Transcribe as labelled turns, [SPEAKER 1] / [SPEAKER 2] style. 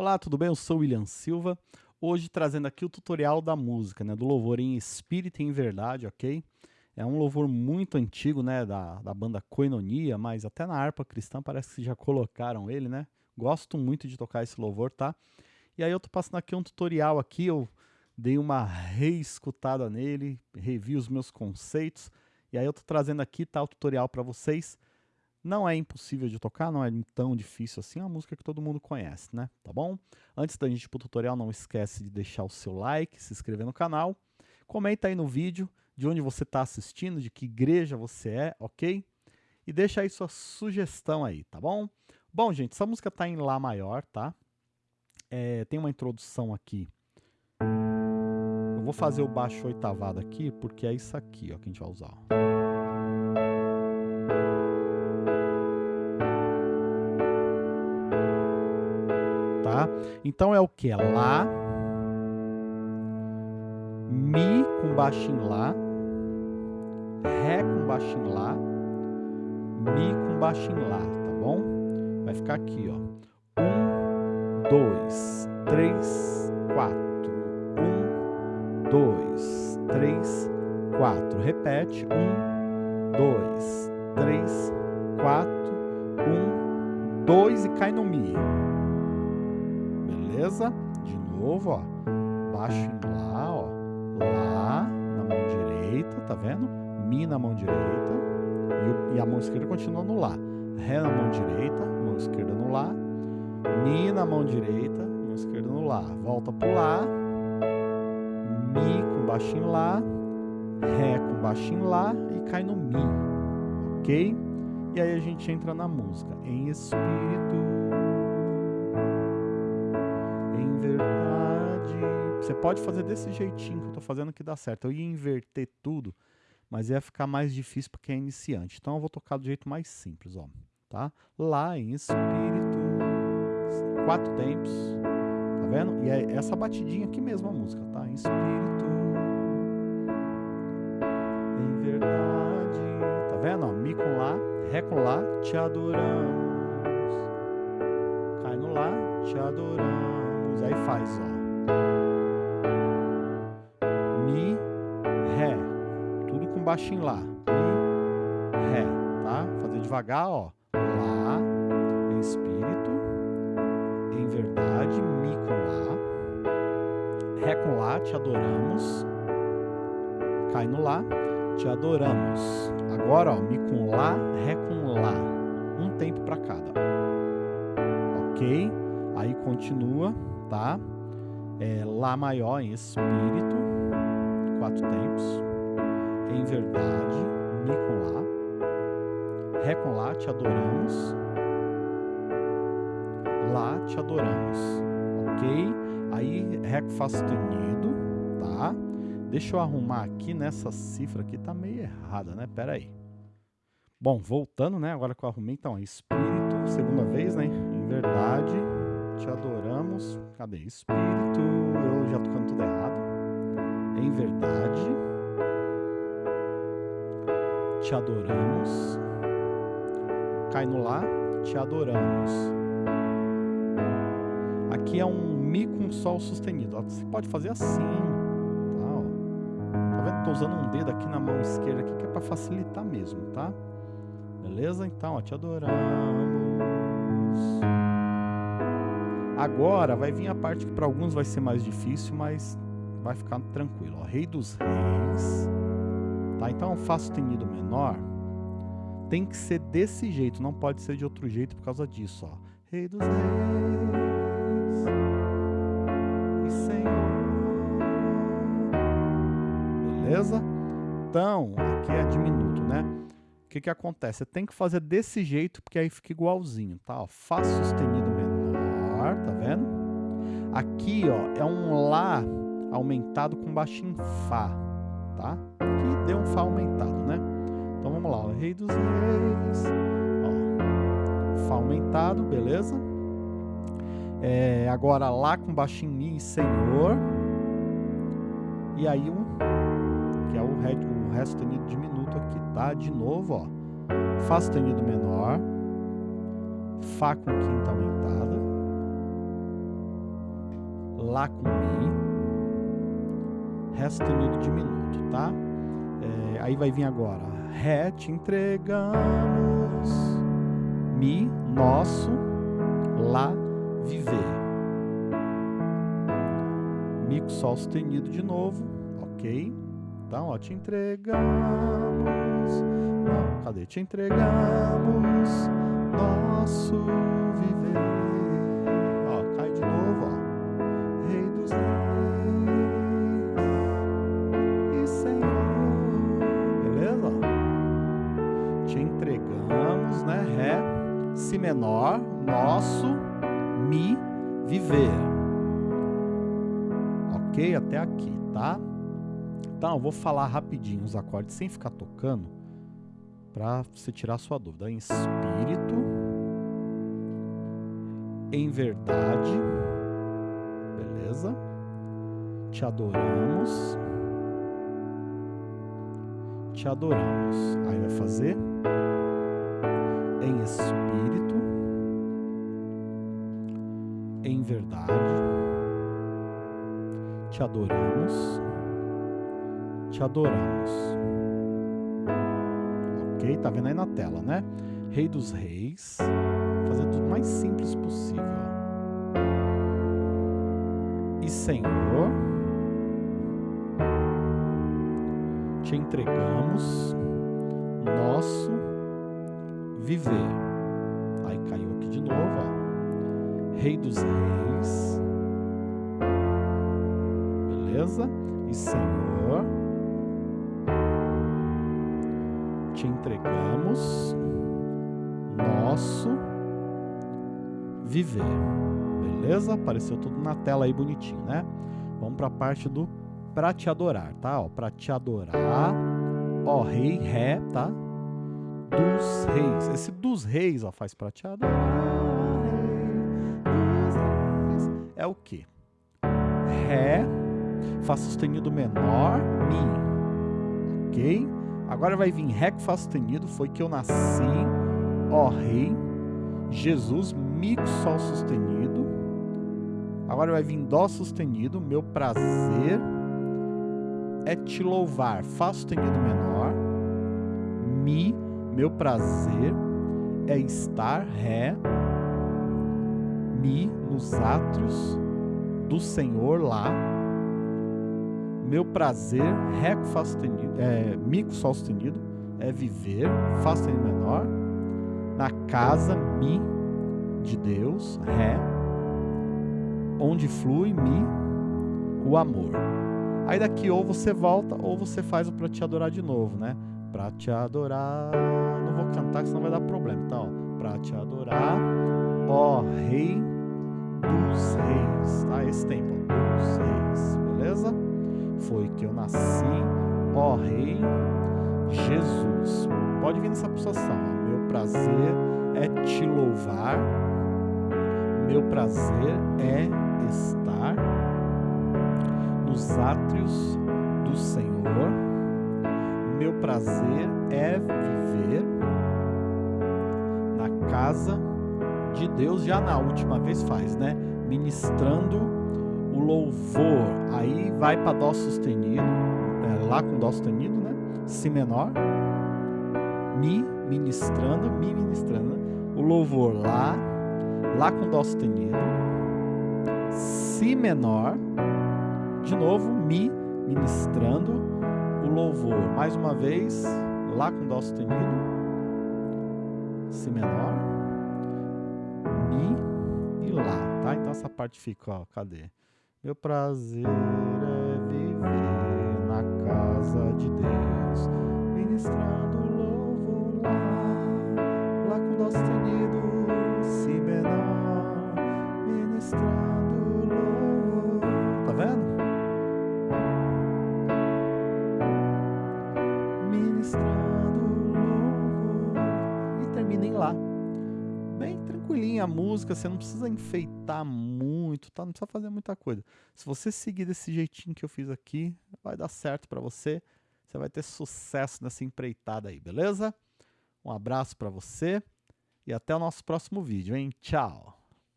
[SPEAKER 1] Olá, tudo bem? Eu sou William Silva. Hoje trazendo aqui o tutorial da música, né? Do louvor em espírito e em verdade, ok? É um louvor muito antigo, né? Da, da banda Koinonia, mas até na harpa cristã parece que já colocaram ele, né? Gosto muito de tocar esse louvor, tá? E aí eu tô passando aqui um tutorial aqui, eu dei uma reescutada nele, revi os meus conceitos, e aí eu tô trazendo aqui, tá, o tutorial para vocês. Não é impossível de tocar, não é tão difícil assim, é uma música que todo mundo conhece, né? Tá bom? Antes da gente ir pro tutorial, não esquece de deixar o seu like, se inscrever no canal, comenta aí no vídeo de onde você está assistindo, de que igreja você é, ok? E deixa aí sua sugestão aí, tá bom? Bom, gente, essa música tá em Lá maior, tá? É, tem uma introdução aqui. Eu vou fazer o baixo oitavado aqui, porque é isso aqui ó, que a gente vai usar. Ó. tá? Então é o que? Lá, Mi com baixo em Lá, Ré com baixo em Lá, Mi com baixo em Lá, tá bom? Vai ficar aqui, ó. Um, dois, três, quatro. Um, dois, três, quatro. Repete. Um, dois, três, quatro. Um, dois e cai no Mi beleza? De novo, ó. Baixo em Lá, ó. Lá na mão direita, tá vendo? Mi na mão direita. E, e a mão esquerda continua no Lá. Ré na mão direita, mão esquerda no Lá. Mi na mão direita, mão esquerda no Lá. Volta pro Lá. Mi com baixo em Lá. Ré com baixo em Lá e cai no Mi. Ok? E aí a gente entra na música. Em espírito Você pode fazer desse jeitinho que eu estou fazendo que dá certo. Eu ia inverter tudo, mas ia ficar mais difícil para quem é iniciante. Então eu vou tocar do jeito mais simples, ó. Tá? Lá em espírito, quatro tempos, tá vendo? E é essa batidinha aqui mesmo a música, tá? Em espírito, em verdade, tá vendo? Ó, Mi com Lá, Ré com Lá, te adoramos. Cai no Lá, te adoramos. Aí faz, ó. baixo em Lá. Mi, Ré, tá? Fazer devagar, ó. Lá, em espírito, em verdade, Mi com Lá. Ré com Lá, te adoramos. Cai no Lá, te adoramos. Agora, ó, Mi com Lá, Ré com Lá. Um tempo para cada. Ok? Aí continua, tá? É, lá maior em espírito, quatro tempos em verdade, Mi com Lá, Ré com Lá, te adoramos, Lá te adoramos, ok? Aí Ré com Fá sustenido, tá? Deixa eu arrumar aqui nessa cifra aqui, tá meio errada, né? Pera aí. Bom, voltando, né? Agora que eu arrumei, então, Espírito, segunda vez, né? Em verdade, te adoramos. Cadê? Espírito, eu já tô cantando tudo errado. Em verdade, te adoramos. Cai no Lá, te adoramos. Aqui é um Mi com Sol sustenido. Você pode fazer assim. Tá, tá vendo? Tô usando um dedo aqui na mão esquerda aqui, que é para facilitar mesmo, tá? Beleza? Então, ó, te adoramos. Agora vai vir a parte que para alguns vai ser mais difícil, mas vai ficar tranquilo. Ó. Rei dos Reis. Tá? Então, Fá sustenido menor tem que ser desse jeito, não pode ser de outro jeito por causa disso. Ó. Rei dos reis e Senhor. Beleza? Então, aqui é diminuto, né? O que, que acontece? Você tem que fazer desse jeito, porque aí fica igualzinho, tá? Ó, Fá sustenido menor, tá vendo? Aqui, ó, é um Lá aumentado com baixinho Fá, tá? que deu um Fá aumentado, né? Então vamos lá, o Rei dos Reis, ó, Fá aumentado, beleza? É, agora Lá com baixinho Mi Senhor. E aí um, que é o Ré, o Ré sustenido diminuto aqui, tá? De novo, ó, Fá sustenido menor, Fá com quinta aumentada, Lá com Mi, Ré sustenido diminuto, tá? É, aí vai vir agora Ré, te entregamos, Mi, nosso, Lá, viver. Mi com Sol sustenido de novo, ok? Então, ó, te entregamos, não, cadê? Te entregamos, nosso viver. Si menor, nosso, Mi, viver. Ok? Até aqui, tá? Então, eu vou falar rapidinho os acordes sem ficar tocando para você tirar sua dúvida. Em espírito, em verdade, beleza? Te adoramos, te adoramos. Aí vai fazer em espírito, em verdade, te adoramos, te adoramos. Ok? Tá vendo aí na tela, né? Rei dos reis, fazer tudo mais simples possível. E Senhor, te entregamos nosso viver. Aí caiu aqui de novo, ó. Rei dos reis. Beleza? E Senhor, te entregamos nosso viver. Beleza? Apareceu tudo na tela aí bonitinho, né? Vamos para a parte do pra te adorar, tá? Ó, pra te adorar, ó, rei, ré, tá? Dos reis. Esse dos reis, ó, faz pra te adorar. É o que? Ré, Fá sustenido menor, Mi. Ok? Agora vai vir Ré com Fá sustenido, foi que eu nasci, Ó Rei, Jesus, Mi com Sol sustenido. Agora vai vir Dó sustenido, meu prazer é te louvar, Fá sustenido menor, Mi, meu prazer é estar, Ré, Mi, nos átrios do Senhor lá, meu prazer, Ré com é, Mi com Sol sustenido, é viver, Fá sustenido menor, na casa, Mi, de Deus, Ré, onde flui, Mi, o amor. Aí daqui ou você volta ou você faz o pra te adorar de novo, né? Pra te adorar, não vou cantar senão vai dar problema. Então, ó, pra te adorar, ó Rei dos Reis, tá? Esse tempo, dos Reis, beleza? Foi que eu nasci, ó Rei Jesus. Pode vir nessa pulsação, ó. Meu prazer é te louvar, meu prazer é estar nos átrios do Senhor. Meu prazer é viver casa de Deus, já na última vez faz, né? Ministrando o louvor. Aí vai para Dó sustenido, é, lá com Dó sustenido, né? Si menor. Mi ministrando, Mi ministrando. O louvor lá, lá com Dó sustenido. Si menor de novo, Mi ministrando o louvor. Mais uma vez, Lá com Dó sustenido, Si menor, Mi e Lá, tá? Então essa parte fica, ó, cadê? Meu prazer é viver na casa de Deus, ministrando Bem tranquilinha a música, você não precisa enfeitar muito, tá? Não precisa fazer muita coisa. Se você seguir desse jeitinho que eu fiz aqui, vai dar certo para você. Você vai ter sucesso nessa empreitada aí, beleza? Um abraço para você e até o nosso próximo vídeo, hein? Tchau!